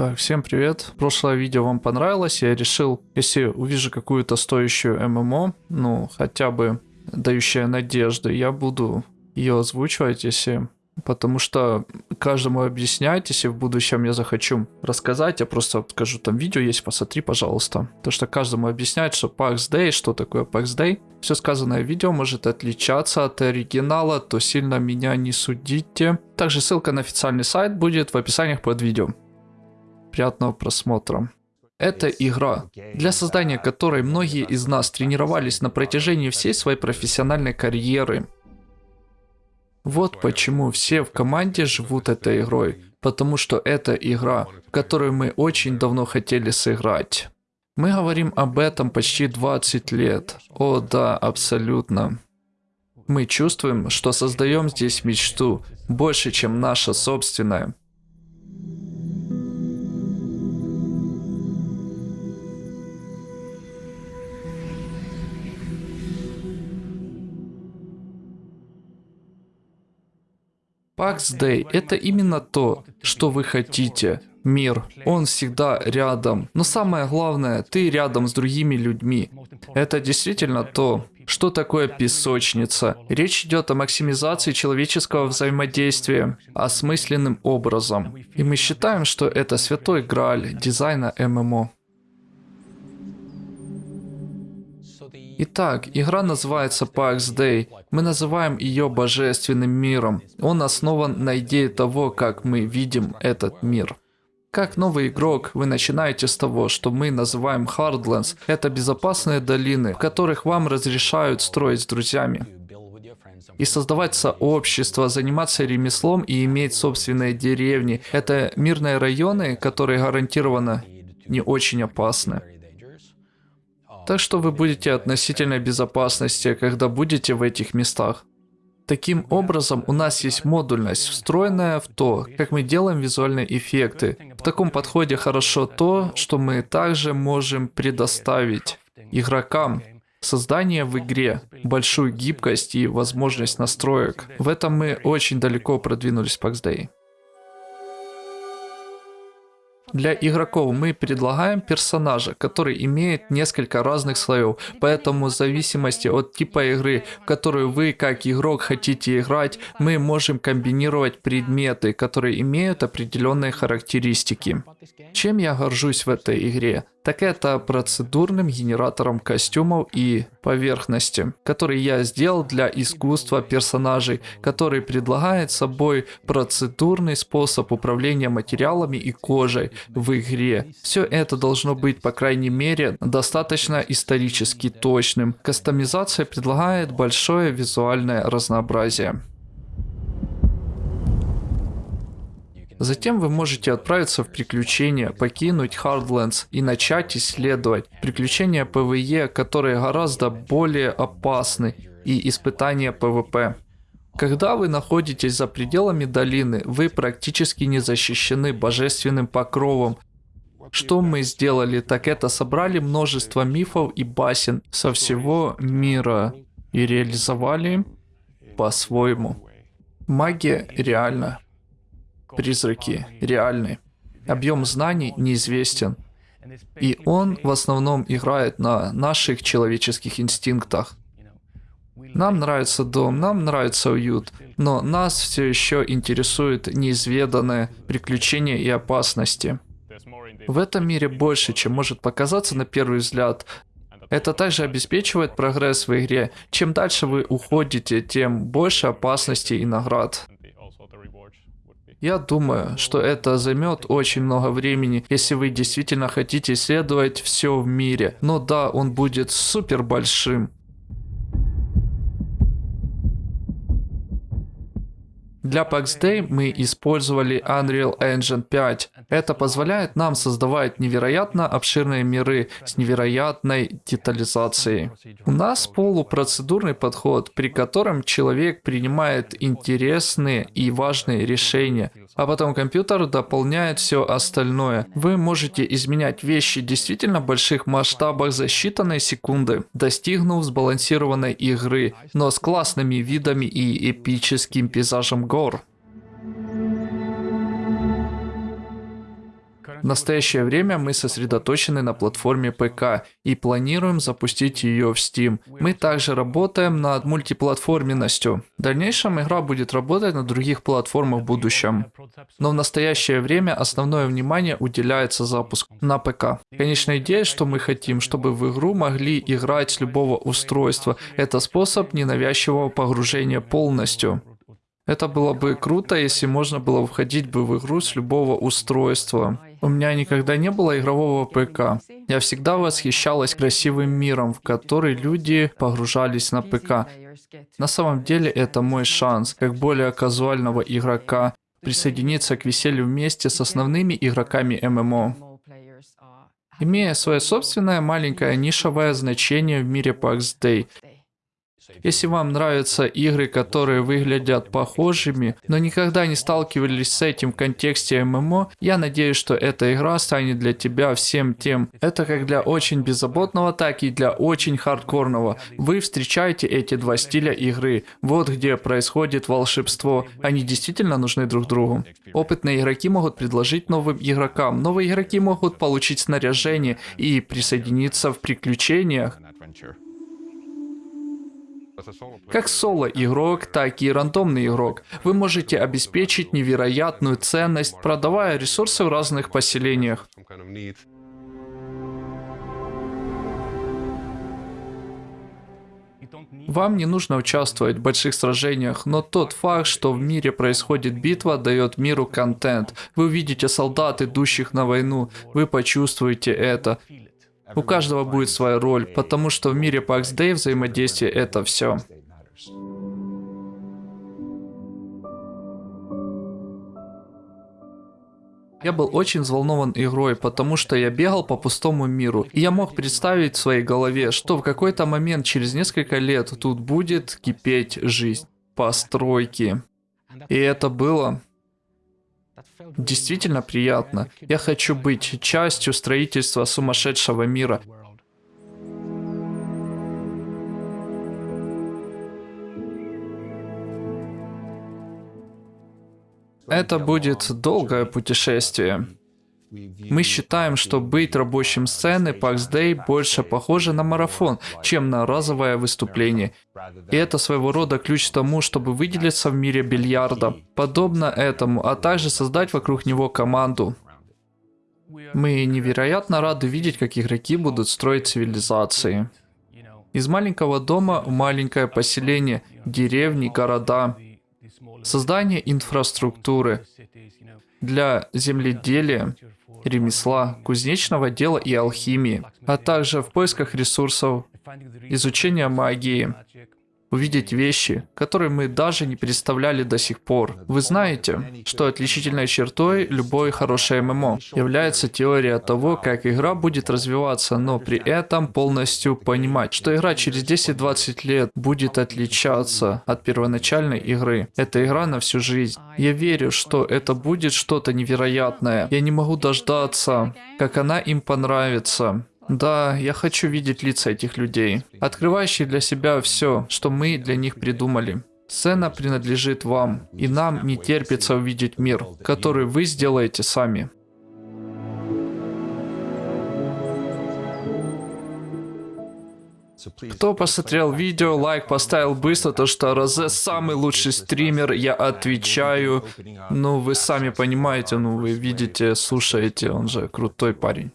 Так, всем привет. Прошлое видео вам понравилось. Я решил, если увижу какую-то стоящую ММО, ну, хотя бы дающая надежды, я буду ее озвучивать, если Потому что каждому объяснять, если в будущем я захочу рассказать, я просто скажу, там видео есть, посмотри, пожалуйста. То, что каждому объяснять, что PAX Day, что такое PAX Day. Все сказанное в видео может отличаться от оригинала, то сильно меня не судите. Также ссылка на официальный сайт будет в описаниях под видео. Приятного просмотра. Это игра, для создания которой многие из нас тренировались на протяжении всей своей профессиональной карьеры. Вот почему все в команде живут этой игрой, потому что это игра, которую мы очень давно хотели сыграть. Мы говорим об этом почти 20 лет. О да, абсолютно. Мы чувствуем, что создаем здесь мечту, больше, чем наша собственная. Pax Day – это именно то, что вы хотите. Мир, он всегда рядом. Но самое главное, ты рядом с другими людьми. Это действительно то, что такое песочница? Речь идет о максимизации человеческого взаимодействия осмысленным образом. И мы считаем, что это святой грааль дизайна ММО. Итак, игра называется Pax Day. Мы называем ее божественным миром. Он основан на идее того, как мы видим этот мир. Как новый игрок, вы начинаете с того, что мы называем Hardlands. Это безопасные долины, в которых вам разрешают строить с друзьями. И создавать сообщество, заниматься ремеслом и иметь собственные деревни. Это мирные районы, которые гарантированно не очень опасны. Так что вы будете относительной безопасности, когда будете в этих местах. Таким образом, у нас есть модульность, встроенная в то, как мы делаем визуальные эффекты. В таком подходе хорошо то, что мы также можем предоставить игрокам создание в игре, большую гибкость и возможность настроек. В этом мы очень далеко продвинулись в Pax Day. Для игроков мы предлагаем персонажа, который имеет несколько разных слоев, поэтому в зависимости от типа игры, в которую вы как игрок хотите играть, мы можем комбинировать предметы, которые имеют определенные характеристики. Чем я горжусь в этой игре? Так это процедурным генератором костюмов и поверхности, который я сделал для искусства персонажей, который предлагает собой процедурный способ управления материалами и кожей в игре. Все это должно быть, по крайней мере, достаточно исторически точным. Кастомизация предлагает большое визуальное разнообразие. Затем вы можете отправиться в приключения, покинуть Heartlands и начать исследовать приключения PvE, которые гораздо более опасны, и испытания PvP. Когда вы находитесь за пределами долины, вы практически не защищены божественным покровом. Что мы сделали, так это собрали множество мифов и басен со всего мира и реализовали по-своему. Магия реальна. Призраки реальны. Объем знаний неизвестен. И он в основном играет на наших человеческих инстинктах. Нам нравится дом, нам нравится уют, но нас все еще интересует неизведанное приключения и опасности. В этом мире больше, чем может показаться на первый взгляд. Это также обеспечивает прогресс в игре. Чем дальше вы уходите, тем больше опасностей и наград. Я думаю, что это займет очень много времени, если вы действительно хотите исследовать все в мире. Но да, он будет супер большим. Для PAX Day мы использовали Unreal Engine 5. Это позволяет нам создавать невероятно обширные миры с невероятной детализацией. У нас полупроцедурный подход, при котором человек принимает интересные и важные решения, а потом компьютер дополняет все остальное. Вы можете изменять вещи действительно больших масштабах за считанные секунды, достигнув сбалансированной игры, но с классными видами и эпическим пейзажем гор. В настоящее время мы сосредоточены на платформе ПК и планируем запустить ее в Steam. Мы также работаем над мультиплатформенностью. В дальнейшем игра будет работать на других платформах в будущем. Но в настоящее время основное внимание уделяется запуску на ПК. Конечная идея, что мы хотим, чтобы в игру могли играть с любого устройства. Это способ ненавязчивого погружения полностью. Это было бы круто, если можно было входить бы в игру с любого устройства. У меня никогда не было игрового ПК. Я всегда восхищалась красивым миром, в который люди погружались на ПК. На самом деле это мой шанс, как более казуального игрока, присоединиться к веселью вместе с основными игроками ММО. Имея свое собственное маленькое нишевое значение в мире PAX Day, если вам нравятся игры, которые выглядят похожими, но никогда не сталкивались с этим в контексте ММО, я надеюсь, что эта игра станет для тебя всем тем. Это как для очень беззаботного, так и для очень хардкорного. Вы встречаете эти два стиля игры. Вот где происходит волшебство. Они действительно нужны друг другу. Опытные игроки могут предложить новым игрокам. Новые игроки могут получить снаряжение и присоединиться в приключениях. Как соло-игрок, так и рандомный игрок. Вы можете обеспечить невероятную ценность, продавая ресурсы в разных поселениях. Вам не нужно участвовать в больших сражениях, но тот факт, что в мире происходит битва, дает миру контент. Вы увидите солдат, идущих на войну, вы почувствуете это. У каждого будет своя роль, потому что в мире PAX Day взаимодействие это все. Я был очень взволнован игрой, потому что я бегал по пустому миру, и я мог представить в своей голове, что в какой-то момент через несколько лет тут будет кипеть жизнь, постройки. И это было Действительно приятно. Я хочу быть частью строительства сумасшедшего мира. Это будет долгое путешествие. Мы считаем, что быть рабочим сцены PAX Day больше похоже на марафон, чем на разовое выступление. И это своего рода ключ к тому, чтобы выделиться в мире бильярда, подобно этому, а также создать вокруг него команду. Мы невероятно рады видеть, как игроки будут строить цивилизации. Из маленького дома в маленькое поселение, деревни, города. Создание инфраструктуры для земледелия, ремесла, кузнечного дела и алхимии, а также в поисках ресурсов, изучения магии, увидеть вещи, которые мы даже не представляли до сих пор. Вы знаете, что отличительной чертой любой хорошей ММО является теория того, как игра будет развиваться, но при этом полностью понимать, что игра через 10-20 лет будет отличаться от первоначальной игры. Это игра на всю жизнь. Я верю, что это будет что-то невероятное. Я не могу дождаться, как она им понравится. Да, я хочу видеть лица этих людей, открывающие для себя все, что мы для них придумали. Сцена принадлежит вам, и нам не терпится увидеть мир, который вы сделаете сами. Кто посмотрел видео, лайк поставил быстро, то что Розе самый лучший стример, я отвечаю. Ну, вы сами понимаете, ну, вы видите, слушаете, он же крутой парень.